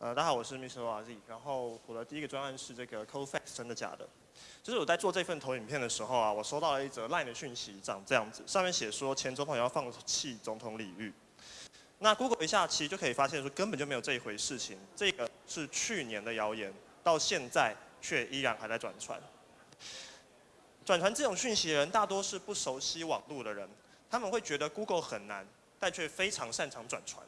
呃，大家好，我是 Mr. Z。然后我的第一个专案是这个 c o f a x 真的假的？就是我在做这份投影片的时候啊，我收到了一则 LINE 的讯息，长这样子，上面写说前总统要放弃总统礼遇。那 Google 一下，其实就可以发现说根本就没有这一回事情，这个是去年的谣言，到现在却依然还在转传。转传这种讯息的人，大多是不熟悉网络的人，他们会觉得 Google 很难，但却非常擅长转传。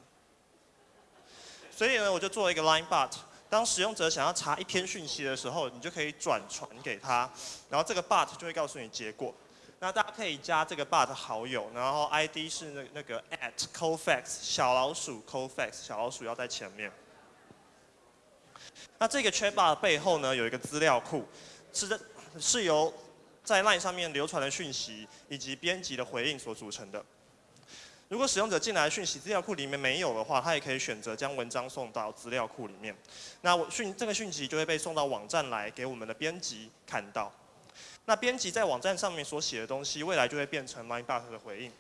所以呢，我就做了一个 Line Bot。当使用者想要查一篇讯息的时候，你就可以转传给他，然后这个 Bot 就会告诉你结果。那大家可以加这个 Bot 好友，然后 ID 是那那个 at Cofax 小老鼠 Cofax 小老鼠要在前面。那这个 Chat Bot 背后呢，有一个资料库，是的，是由在 Line 上面流传的讯息以及编辑的回应所组成的。如果使用者进来讯息资料库里面没有的话，他也可以选择将文章送到资料库里面。那我讯这个讯息就会被送到网站来给我们的编辑看到。那编辑在网站上面所写的东西，未来就会变成 MindBot 的回应。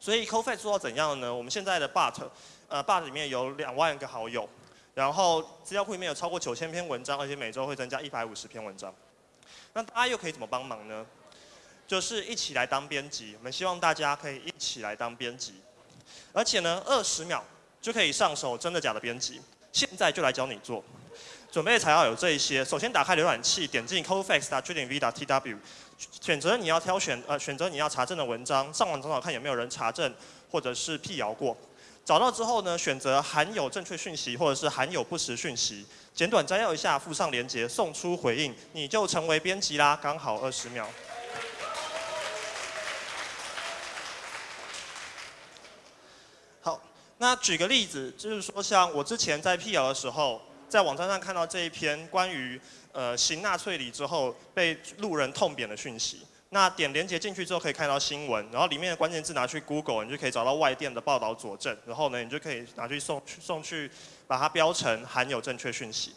所以 COFA 做到怎样呢？我们现在的 But，呃 But 里面有两万个好友，然后资料库里面有超过九千篇文章，而且每周会增加一百五十篇文章。那大家又可以怎么帮忙呢？就是一起来当编辑，我们希望大家可以一起来当编辑，而且呢，二十秒就可以上手真的假的编辑，现在就来教你做。准备材料有这一些，首先打开浏览器，点进 cofax.tv.tw，选择你要挑选呃选择你要查证的文章，上网找找看有没有人查证或者是辟谣过。找到之后呢，选择含有正确讯息或者是含有不实讯息，简短摘要一下，附上链接，送出回应，你就成为编辑啦，刚好二十秒。那举个例子，就是说，像我之前在辟谣的时候，在网站上看到这一篇关于呃行纳粹礼之后被路人痛扁的讯息。那点连接进去之后可以看到新闻，然后里面的关键字拿去 Google，你就可以找到外电的报道佐证。然后呢，你就可以拿去送去送去，把它标成含有正确讯息。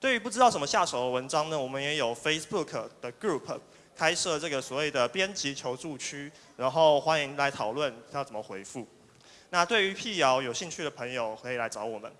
对于不知道怎么下手的文章呢，我们也有 Facebook 的 Group 开设这个所谓的编辑求助区，然后欢迎来讨论要怎么回复。那对于辟谣有兴趣的朋友，可以来找我们。